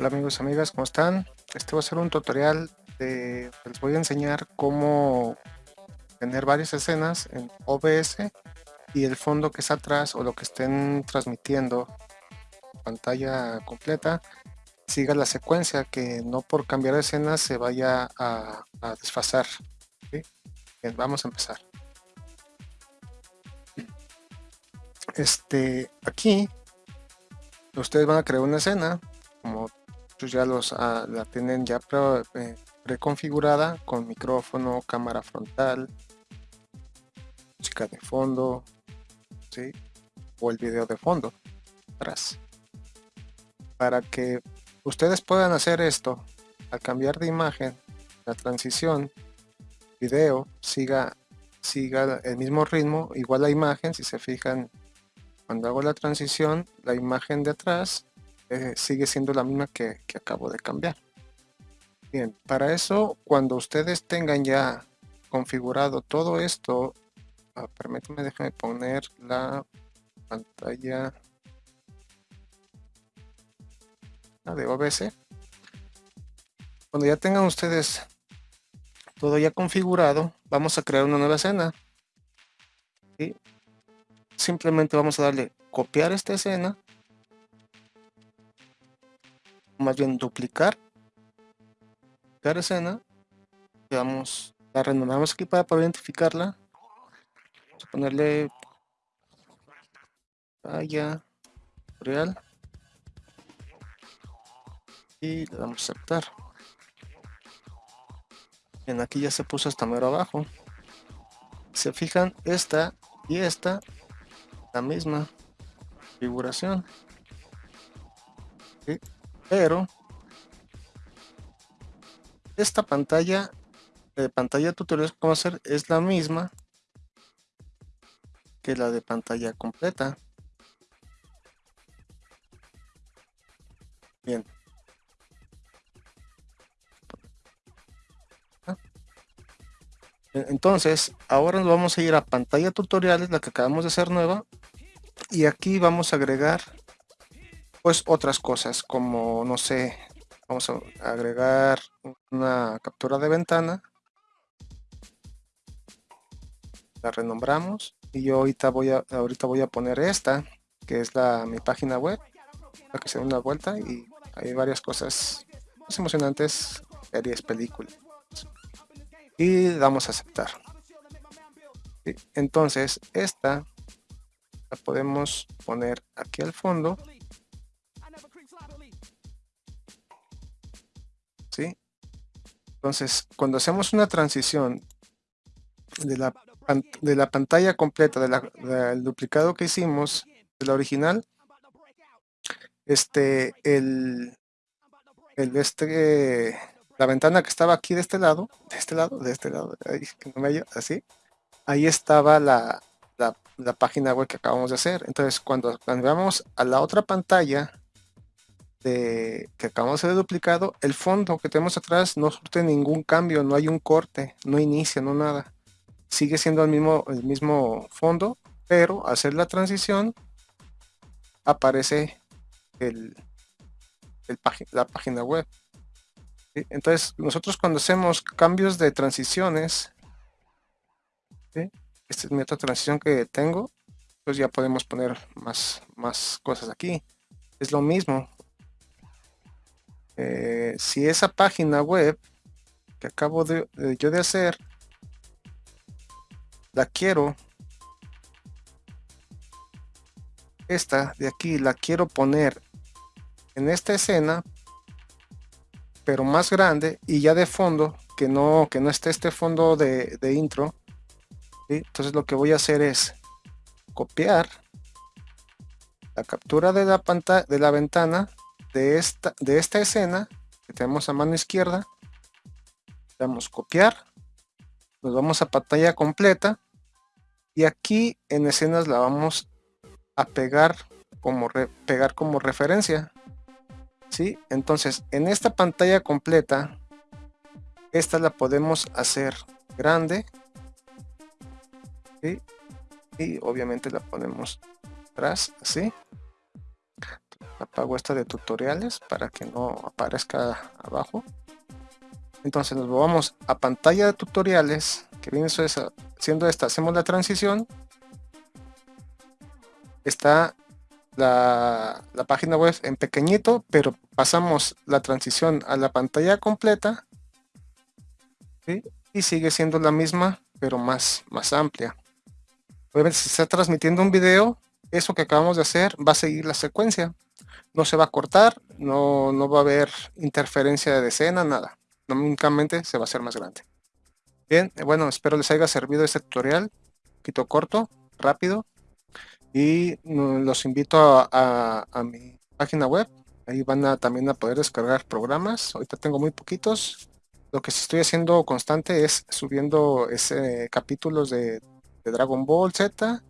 Hola amigos amigas, ¿cómo están? Este va a ser un tutorial de... Les voy a enseñar cómo tener varias escenas en OBS y el fondo que está atrás o lo que estén transmitiendo pantalla completa siga la secuencia, que no por cambiar de escena se vaya a, desfasar. Vamos a empezar. Este, aquí ustedes van a crear una escena como pues ya los ah, la tienen ya eh, preconfigurada con micrófono, cámara frontal, música de fondo, ¿sí? o el video de fondo atrás. Para que ustedes puedan hacer esto, al cambiar de imagen, la transición, video, siga, siga el mismo ritmo, igual la imagen, si se fijan, cuando hago la transición, la imagen de atrás eh, sigue siendo la misma que, acabo de cambiar. Bien, para eso, cuando ustedes tengan ya configurado todo esto, ah, permítanme, déjenme poner la pantalla de OBS. Cuando ya tengan ustedes todo ya configurado, vamos a crear una nueva escena. y Simplemente vamos a darle copiar esta escena más bien duplicar la escena vamos la renombramos aquí para poder identificarla vamos a ponerle vaya real y le damos a aceptar. Bien aquí ya se puso hasta mero abajo. Se fijan esta y esta la misma configuración pero esta pantalla de pantalla tutorial como hacer es la misma que la de pantalla completa. Bien. Entonces ahora nos vamos a ir a pantalla tutoriales la que acabamos de hacer nueva y aquí vamos a agregar pues otras cosas como no sé vamos a agregar una captura de ventana. La renombramos y yo ahorita voy a ahorita voy a poner esta que es la mi página web para que se dé una vuelta y hay varias cosas más emocionantes series películas. Y damos a aceptar. Entonces esta la podemos poner aquí al fondo Entonces, cuando hacemos una transición de la, de la pantalla completa del duplicado que hicimos de la original, este, el, el este, la ventana que estaba aquí de este lado, de este lado, de este lado, así, ahí estaba la, la, la, página web que acabamos de hacer. Entonces, cuando cambiamos a la otra pantalla, que acabamos de duplicado, el fondo que tenemos atrás no surte ningún cambio, no hay un corte, no inicia, no nada. Sigue siendo el mismo, el mismo fondo, pero hacer la transición aparece el, la página web. Entonces, nosotros cuando hacemos cambios de transiciones, esta es mi otra transición que tengo, pues ya podemos poner más, más cosas aquí. Es lo mismo, eh, si esa página web que acabo de, yo de hacer la quiero esta de aquí la quiero poner en esta escena pero más grande y ya de fondo que no que no esté este fondo de, intro entonces lo que voy a hacer es copiar la captura de la pantalla de la ventana de esta, de esta escena que tenemos a mano izquierda, damos copiar, nos vamos a pantalla completa y aquí en escenas la vamos a pegar como, pegar como referencia. ¿sí? Entonces en esta pantalla completa, esta la podemos hacer grande y obviamente la ponemos atrás así apago esta de tutoriales para que no aparezca abajo. Entonces nos vamos a pantalla de tutoriales que viene siendo esta. Hacemos la transición. Está la, página web en pequeñito pero pasamos la transición a la pantalla completa. Y sigue siendo la misma pero más, más amplia. Obviamente si está transmitiendo un video eso que acabamos de hacer va a seguir la secuencia no se va a cortar no, no va a haber interferencia de escena nada. Únicamente se va a hacer más grande. Bien, eh, bueno, espero les haya servido este tutorial, un poquito corto, rápido, y mm, los invito a, mi página web, ahí van a también a poder descargar programas, ahorita tengo muy poquitos, lo que estoy haciendo constante es subiendo ese capítulos de, Dragon Ball Z,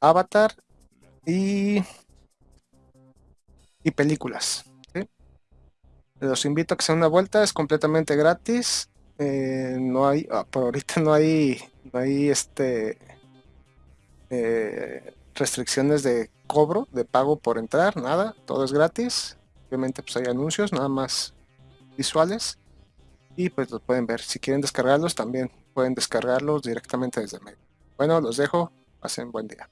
Avatar y, y películas. Los invito a que se una vuelta, es completamente gratis. Eh, no hay, ah, por ahorita no hay, no hay este eh, restricciones de cobro, de pago por entrar, nada, todo es gratis. Obviamente pues hay anuncios, nada más visuales. Y pues los pueden ver. Si quieren descargarlos, también pueden descargarlos directamente desde mail. Bueno, los dejo. Pasen buen día.